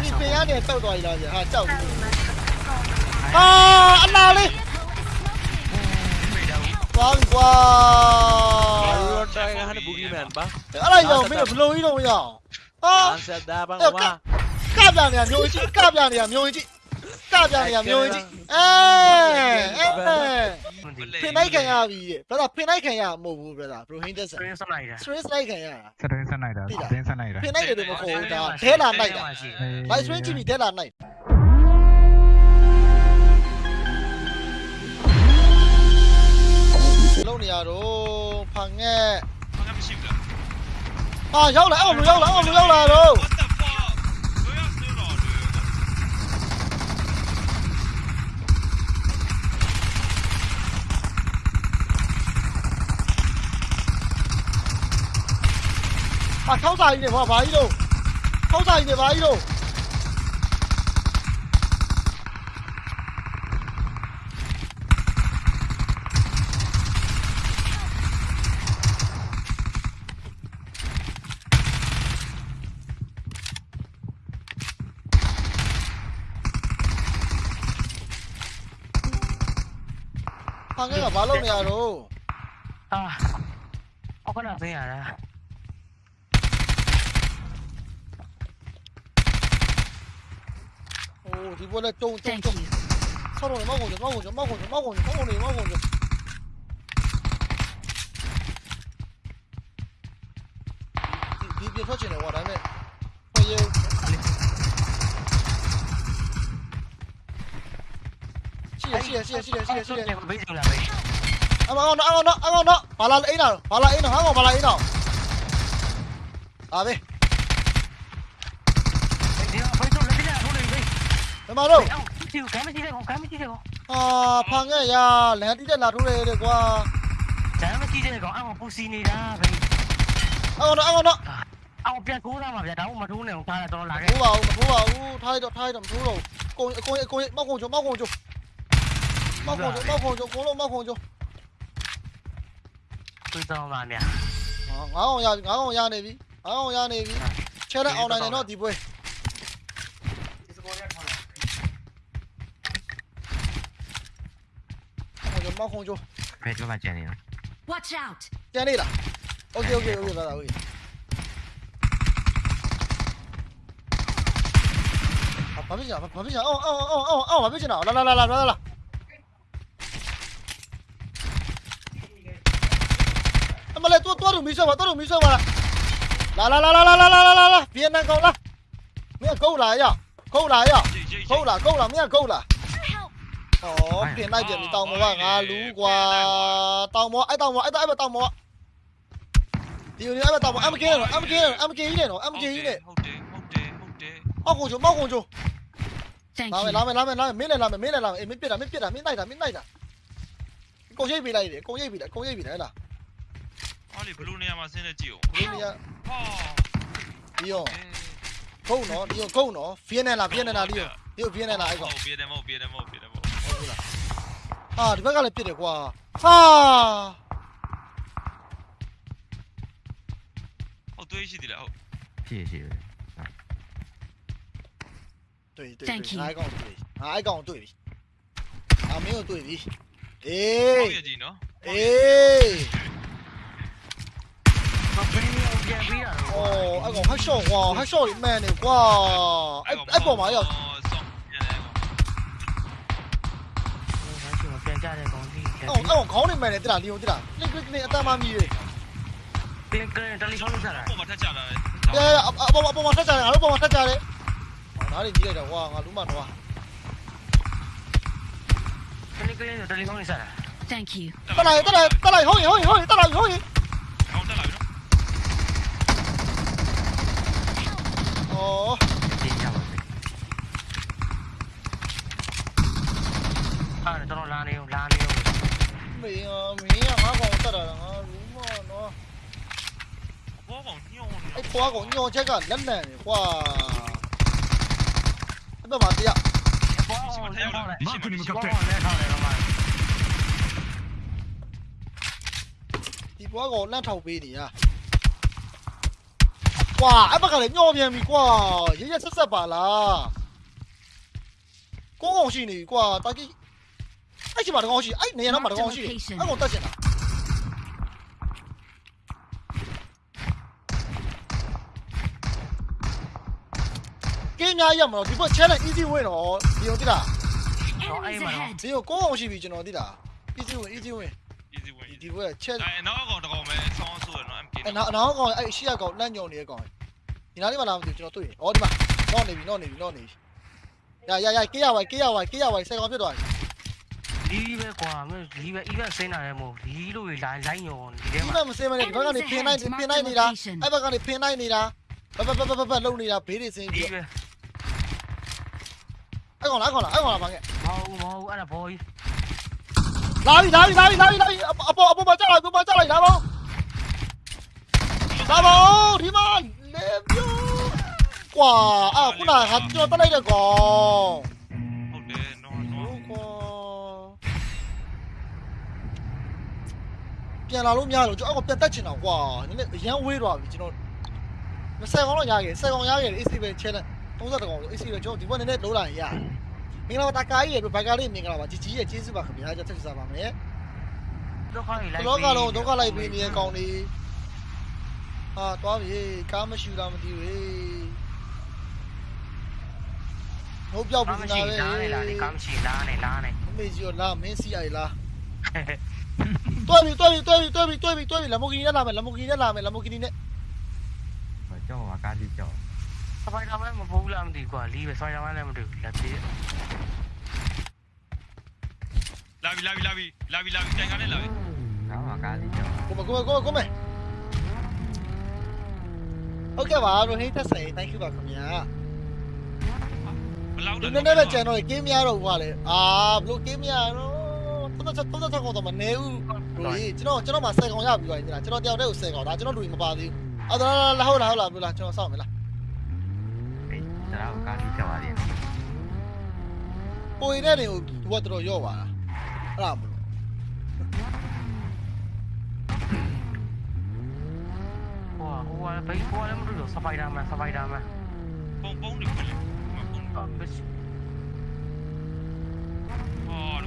အဲ့ဒီပင်ရနေတောက်သွားပြီလားဗျာဟာကြောက်ပြီဟာအနာလေးသွားပြီကွာဘာလို့တိုင်းကဟန်ဘူဂီမန်ပါအဲ့ဒါကြောင့်မင်းဘလုံးကြီးတော့မရအောင်ဟာအန်ဆက်တာဘာအဲ့ဝါကကပြနေရမျိုးကြီးကပြနေရမျိုးကြီး ကပြနေရမျိုးကြီးအဲအဲဖင်လိုက်ခံရပြီတဲ့ဘရဖင်လိုက်ခံရမဟုတ်ဘူးဘရဘရိုဟင်းတက်ဆန် Stream ဆက်လိုက်တာ stress လိုက်ခံရတာစတင်းဆက်နိုင်တာစတင်းဆက်နိုင်တာဖင်လိုက်တယ်မခေါ်ဘူးဒါဒဲလာနိုင်တာ live stream ကြည့်ပြီးဒဲလာနိုင်လုံးနေရတော့ဖန်ငဲ့ဘာမှမရှိဘူးလားအာရောက်လာအောင်လူရောက်လာအောင်လူရောက်လာတော့ 아 카우사 있네 봐 마이로 카우사 있네 마이로 방해가 말로 내야로 아 어거나 그야라 过去，我来动动动。操纵的猫过去，猫过去，猫过去，猫过去，猫过去，猫过去。别别别跳进来，我来没？欢迎。谢谢谢谢谢谢谢谢。俺往那俺往那俺往那，把那 A 那，把那 A 那，俺往把那 A 那。阿伟。 말어. 지금 가면 뛰세요. 가면 뛰세요. 아, 방에 야, 내가 뛰잖아. 둘에 되고. 잘하면 뛰세요. 아무 부시니다. 아우, 아우, 너. 아우, 뼈 고라 막 야, 나오 막 돈에 온 파라 돈 나게. 고라, 고라. 우, 타이도 타이도 고라. 공, 공, 공, 막 공조, 막 공조. 막 공조, 막 공조. 고로 막 공조. 그저 마냐. 아, 아우 야, 아우 야 내비. 아우 야 내비. 체력 아웃 나네 너 디보에. mau không cho. Mẹ cho watch out. Chè này là ok ok ok là ok. Bắn bên nào bắn bên nào ô ô ô ô ô bắn bên nào? Là là là là là là. Mà lại tua tua đủ mì sơ mà đủ mì sơ mà là là là là là là là là là. Là câu là. Mấy câu lại à? Câu lại à? Câu là câu là mấy câu là. 哦，变那点你到我吧啊，如果到我，哎到我，哎到哎到我。屌你哎到我，啱幾年？啱幾年？啱幾年？啱幾年？好啲，好啲，好啲。貓公主，貓公主。拉面，拉面，拉面，拉面，没来拉面，没来拉面，没别的，没别的，没来的，没来的。ကိုရိပ်ပေးလိုက်တယ်ကိုရိပ်ပေးလိုက်ကိုရိပ်ပေးလိုက်ဟဲ့လားအော်လေဘလူးနေရာမှာဆင်းနေကြည့်ဦးဘလူးနေရာဟာဒီရောခုံနော်ဒီရောခုံနော်ဖျင်းနေလားဖျင်းနေလားဒီရောဒီရောဖျင်းနေလားအဲ့ကောင်ဖျင်းတယ်မဟုတ်ဖျင်းတယ်မဟုတ်ဖျင်းတယ်မဟုတ် 啊你别干了别的瓜啊。哦对是的了谢谢对对对起来跟我对比下来跟我对比啊没有对比诶诶哦那个还少哇还笑于卖那个哎哎干嘛要 အောင်အဲ့တော့ခေါင်းနဲ့မှန်တယ်တိလားလီယိုတိလားလစ်ကလစ်နဲ့အတမ်းမမီရေတင်ကဲတလီဖုန်းလုပ်ကြတာပုံမှာထက်ကြတာလေအဲအပေါ်မှာပုံမှာထက်ကြတယ်ငါတို့ပုံမှာထက်ကြတယ်ဒါတွေကြီးလိုက်တော့ဟွာငါလူမတော့တလီကလင်းတလီဖုန်းလုပ်ကြတာ Thank you တက်လိုက်တက်လိုက်တက်လိုက်ဟုတ်ရင်ဟုတ်ရင်ဟုတ်ရင်တက်လိုက်ဟုတ်ရင်ဟုတ်တက်လိုက်နော်ဩတင်ကြပါအဲ့တော့လာနေအောင်လာနေ 没啊，没呀，俺光得了，俺如嘛喏。我光尿呢。哎，我光尿这个人呢，我。那嘛的呀？マークに向かって。ဒီဘွားကိုလက်ထောက်ပေးနေရ။ကွာအဲ့ဘက်ကလည်းညော့ပြန်ပြီကွာ။ရရဆက်ဆက်ပါလား။ကုန်းကောင်ရှိနေပြီကွာ။တာကြီး အဲ့ဒီမှာတကောင်းရှိအဲ့နေရာတော့မှာတကောင်းရှိတယ်အဲ့ကောင်တက်ချင်တာကင်းများရမလို့ဒီဘက် challenge easy win တော့ဒီုံတိလား Enemies ahead. ဒီကိုကောင်းအောင်ရှိပြီကျွန်တော်တိလား easy win easy win easy win ဒီဘက် challenge အဲနောက်ကောင်တကောင်ပဲဆောင်းဆိုရနော် MK အဲ့နောက်နောက်ကောင်အဲ့ရှေ့ကကောင်လန့်ညုံနေတဲ့ကောင်ဒီနားလေးမှာလာမသိဘူးကျွန်တော်တွေ့တယ်ဩဒီမှာတော့နေပြီတော့နေပြီတော့နေပြီရရရကေးရဝိုင်ကေးရဝိုင်ကေးရဝိုင်စက်ကောင်ဖြစ်သွားပြီ လီးပဲကွာမင်းလီးပဲ event ဆင်းတာလည်းမဟုတ်လီးလို့လိုင်းလိုင်းညောဒီထဲ ဒီ မှာ မှာမစင်းမနဲ့ဒီဘက်ကနေဖင်နိုင်ဖင်နိုင်နေတာအဲ့ဘက်ကနေဖင်နိုင်နေတာဘဘဘဘဘလုံနေတာဘေးတွေစင်း လီး ပြီး ပဲ အဲ့ကောင်လားအဲ့ကောင်လားအဲ့ကောင်လားဘာငဲ့ မဟုတ်မဟုတ်အဲ့ဒါဘောကြီး လာပြီလာပြီလာပြီလာပြီလာပြီအပေါ်အပေါ်မှာကြောက်လိုက်အပေါ်မှာကြောက်လိုက်လာပါလာပါဒီမှာလေပြိုကွာအာခုနကကျွန်တော်တက်လိုက်တဲ့ကောင် ပြန်လာလို့မရတော့ကျွန်တော်အောက်ကပြန်တက်ချင်တာကွာနည်းနည်းအရန်ဝေးသွားပြီကျွန်တော်မဆက်ကောင်တော့ရခဲ့ဆက်ကောင်ရခဲ့ AC ပဲ challenge 30ကောင် AC ပဲကျွန်တော်ဒီဘက်နည်းနည်းလုံးလာရင်ရမင်္ဂလာပါတာကာကြီးရဲ့ဘိုင်ကာလေးမင်္ဂလာပါကြီးကြီးရဲ့ကျေးဇူးပါခင်ဗျာကျွန်တော်ဆက်စားပါမယ်ဒုက္ခကြီးလိုက်လောကလုံးဒုက္ခလိုက်ပေးနေတဲ့ကောင်လေးဟာတွားပြီကားမရှိတာမသိဘူးဟိုပြောက်ကားပြီမနာရှိပဲလားနေလားဒီကားမရှိလားနေလားနေအမေကြီးရောလာမင်းစီအိုင်လား tôi bị tôi bị tôi bị tôi bị tôi bị tôi bị Lamborghini đã làm mày Lamborghini đã làm mày Lamborghini đấy. Phải cho mà ca đi cho. Phải làm em mà vô làm thì quả lý phải soi làm em được là thế. Lavi Lavi Lavi Lavi Lavi chạy ngay lên Lavi. Đó mà ca đi cho. Cố mà cô mà cô mà cố mà. Ok bà rồi hết tất sảy thank you bà không nhá. Đừng nên đây là trẻ nổi kiếm nha rồi quả đấy à blue kiếm nha rồi 36 36ကောင်တော့မနေဘူးလူကြီးကျွန်တော်ကျွန်တော်မှာ10ကောင်ရပြီပါညီလားကျွန်တော်တယောက်တည်းကို10ကောင်ဒါကျွန်တော်လူကြီးမပါသေးဘူးအော်ဒါလာဟုတ်လားဟုတ်လားဘယ်လိုလားကျွန်တော်စောင့်မယ်လားအေးဒါတော့ကားကြီးချက်ပါသေးတယ်ပိုရတဲ့တွေကိုသူကတော်ရော့ပါလားအဲ့ဒါမလို့ဟိုဟိုဘယ်ဟိုလည်းမလို့စပိုင်ဒါမန်စပိုင်ဒါမန်ပုံပုံနေပြီပုံပုံပါ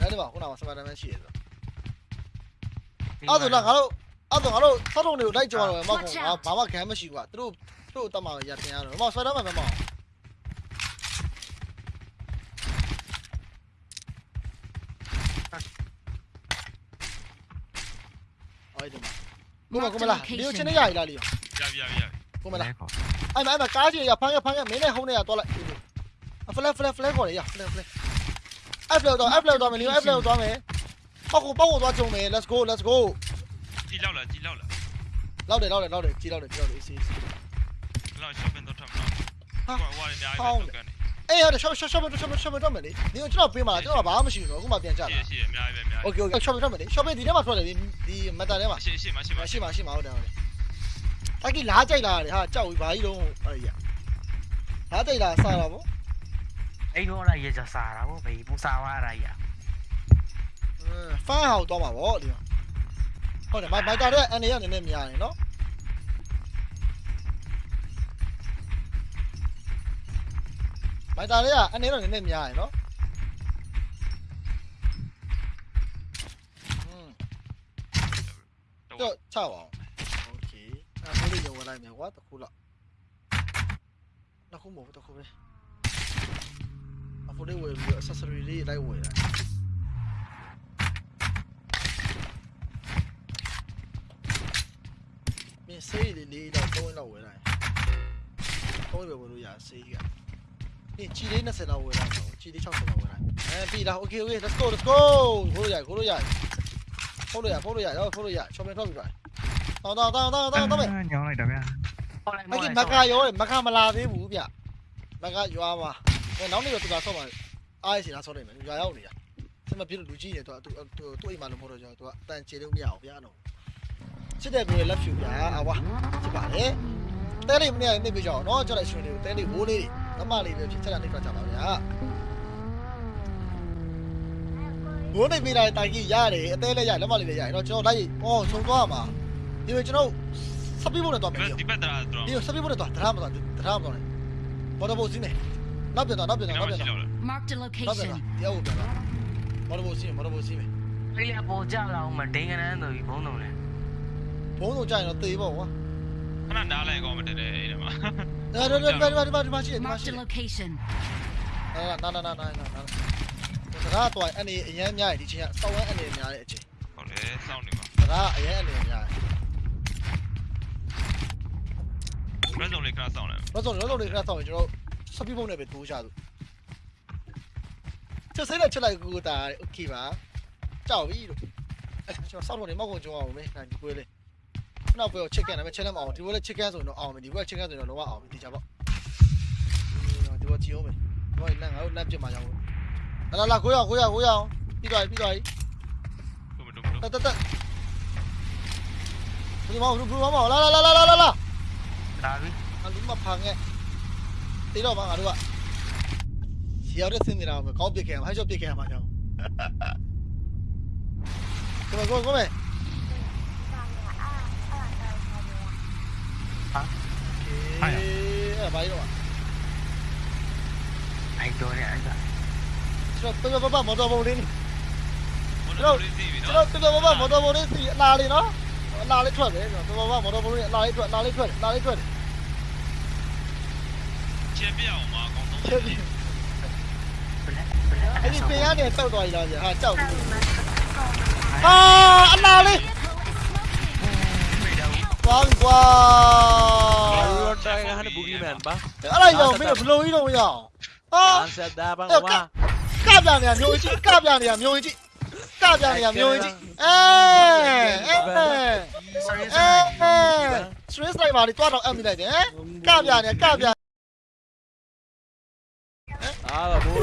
အဲ့ဒီမှာခုနကစပါဒါမန်ရှိရဆိုအဲ့ဒါလားငါတို့အဲ့ဒါငါတို့စောက်တုံးတွေကိုလိုက်ကြော်တော့မောက်ကောင်ငါဘာမှခံမရှိဘူးကွာသူတို့သူတို့တတ်မှာရတင်ရတော့မောက်စပါဒါမန်မမောက်အဲ့ဒီမှာကိုမကိုမလားဒီချင်းနေရည်လားလီရပြီရပြီရပြီကိုမလားလဲခေါ်အဲ့မအဲ့မကားကြီးရဖမ်းရဖမ်းရမင်းနဲ့ဟုံးနေရတော့လိုက်အဖလက်ဖလက်ဖလက်ခေါ်ရရဖလက်ဖလက် အဖလက်တော့အဖလက်တော့မယ်လီအဖလက်တော့မယ်ပေါက်ကိုပေါက်ကိုသွားကြုံမယ် let's go let's go ကြည်လောက်လာကြည်လောက်လာလောက်တယ်လောက်တယ်လောက်တယ်ကြီးလောက်တယ်ကြီးလောက်တယ် easy easy ဘလောက် shopping တော့ထမ်းမလားဟောဟောနေအများကြီးလောက်ကန်နေအေးဟုတ်တယ် shop shop shop shop shop တော့မယ်လေဒီကျွန်တော်ပေးမှာကျွန်တော်ဘာမှမရှိဘူးနော်အခုမှပြန်ကြရှိလာရှိအများကြီးပဲအများကြီး okay okay shop တော့မယ်လေ shop ဒီထဲမှာထွက်တယ်ဒီ meta ထဲမှာရှိရှိမရှိမရှိရှိမှာရှိမှာဟုတ်တယ်ဟုတ်တယ်အကြီးလားကြိုက်လာတယ်ဟာကြောက်ပြီဘာကြီးလုံးအဲ့ရလားကြိုက်လာစားတာဗော အဲ့တော့လည်းရကြစားတာဗောဘေးပူစားသွားရရ ဖန်ဟောက်တော့မှာဗောဒီမှာဟုတ်တယ်မိုက်မိုက်တာတဲ့အနေရနည်းနည်းများနေနော်မိုက်တာလေးကအနေတော့နည်းနည်းများနေနော်อืมတော့ချပါအောင်โอเคအဲ့ဒါလေးရုံဝင်လိုက်မယ်ကွာတခုလောက်နှစ်ခုမဟုတ်ဘူးတခုပဲ အဖိုးလေးဝယ်ပြီး accessory လေးလိုက်ဝယ်လိုက်မင်းစေးလေးလေးတော့သုံးလောက်ဝယ်လိုက်သုံးပဲဝယ်လို့ရစေးကဒီချီလေး20လောက်ဝယ်လိုက်တော့ချီလေး60လောက်ဝယ်လိုက်အဲပြီလား okay okay let's go let's go ခိုးလို့ရခိုးလို့ရခိုးလို့ရခိုးလို့ရရောခိုးလို့ရ shopping ထွက်ပြီပါတောင်းတောင်းတောင်းတောင်းတောင်းတောင်းမယ်ညောင်းလိုက်တာဗျာခေါ်လိုက်မကမကရောမကမလာသေးဘူးဗျမကရွာ မှာနောက်နေ့တော့သူကဆော့မှာအားရစီလားဆော့နေမယ်ရွာရောက်နေတာစမပြလို့လူကြီးနေတော့သူသူသူအိမ်မှာလို့မဟုတ်တော့ကျွန်တော်သူကအတန်ချေလို့မရအောင်ဗျာတော့စစ်တဲ့ပြေလက်ဖြူဗျာအဝါစစ်ပါလေတဲလေးမနေ့ကနေပြကြအောင်နော်ကျွန်တော်ရှင်လေးတဲလေးဝိုးလေးတွေမမလေးပဲဖြစ်ချက်တာနေပြကြပါဗျာဘိုးနေမိတာတိုင်ကြီးရတယ်အသေးလေးရလက်မလေးလေးရတယ်တော့ကျွန်တော်လိုက်ဟောဆုံးသွားမှာဒီလိုကျွန်တော်စပီးဖို့နဲ့တော့မယ်ဒီဘက်တရာတော့ဒီစပီးဖို့နဲ့တော့ဒရာမတော့ဒရာမတော့ဘောတော့ဘိုးစီးမယ် နောက်ပြန်တော့နောက်ပြန်တော့နောက်ပြန်တော့ Marked a နောက်ပြန်တော့ location. တရားဟုတ်ပြန်တော့ဘောတော့ဘိုးစီးမယ်ဘောတော့ဘိုးစီးမယ်ဖေးရပေါ်ကြလာအောင်မဒိန်ကနန်းဆိုပြီးဘုံတော်လေဘုံတော့ကြာရင်တော့သေပေါ့ကွာခဏနားလိုက်ကောင်းမတည်းတဲ့အဲ့ဒါမှာဒါဒါဒါဒါဒါဒါမရှိတယ်မရှိ Marked တ a ယ် location. နာနာနာနာနာနာစကားတော့အနေအရင်များတယ်ဒီချင်းကစောင်းဝမ်းအနေများတဲ့အချိန်ဟုတ်တယ်စောင့်နေပါစကားအရင်အနေများတယ်ဘယ်ဆုံးလေးခဏစောင့်လိုက်ဘာလို့လဲလို့ခဏစောင်းရင်ကျွန်တော် စပီးဖို့နဲ့ပဲတိုးချသူချက်စိတ်နဲ့ချက်လိုက်ကူတာโอเคပါကြောက်ပြီလို့အဲ့ကျွန်တော်စောက်လို့နေမောက်ကုန်ကြုံအောင်မေးနိုင်ဒီပွဲလေးနောက်ပွဲကို chicken နဲ့ပဲ challenge အောင်ဒီပွဲလေး chicken ဆိုရင်တော့အောင်မယ်ဒီပွဲ chicken ဆိုရင်တော့လုံးဝအောင်ပြီဒီကြပေါ့ဒီပွဲကြည့်အောင်မယ်ဒီပွဲလမ်းငါတို့လမ်းပြစ်မှာကြောင်းလာလာကိုရကိုရကိုရအောင်ပြီးသွားပြီပြီးသွားပြီ တို့မတို့မတို့ တက်တက်တက်ဘယ်မှာဘယ်မှာလာလာလာလာလာလာ ဒါပြီ အလူမဖာငဲ တေတော့ပါငါတို့ကရောက်တဲ့စင်းနေတာကိုကောင်းပြစ်ခဲ့မှာဟဲ့ချော့ပြစ်ခဲ့မှာကြောင်းကိုမကိုကိုမေအေးအဲ့ဘာလို့အိုက်တော်ရဲ့အဲ့ဒါကျွန်တော်ပြပပမော်တော်ဘုံလေးမတို့လေးစီးပြီကျွန်နော်တော်ပြပပမော်တော်ဘုံလေးစီအလားလေးနော်အလားလေးထွက်တယ်ကျွန်တော်ပြပပမော်တော်ဘုံလေးအလားလေးထွက်အလားလေးထွက်အလားလေးထွက် ချက်ပြအောင်မှာအကောင်းဆုံးချက်ပြီဘလက်ဘလက်အဲ့ဒီပင်ရနေတောက်သွားပြီလားဟာကြောက်ပြီဟာအလားလေးသွားပြီကွာ Baru try kan ada boogeyman ba? အဲ့ဒါရောမင်းဘလုံးကြီးတော့မရအောင်ဟာ Answer dah bang Eh, wa. ကပြနေရမျိုးကြီးကပြနေရမျိုးကြီးကပြနေရမျိုးကြီးအဲအဲ sorry အဲ stress လိုက်ပါလေတွားတော့အပ်မိလိုက်တယ်ကပြနေကပြ हाँ वो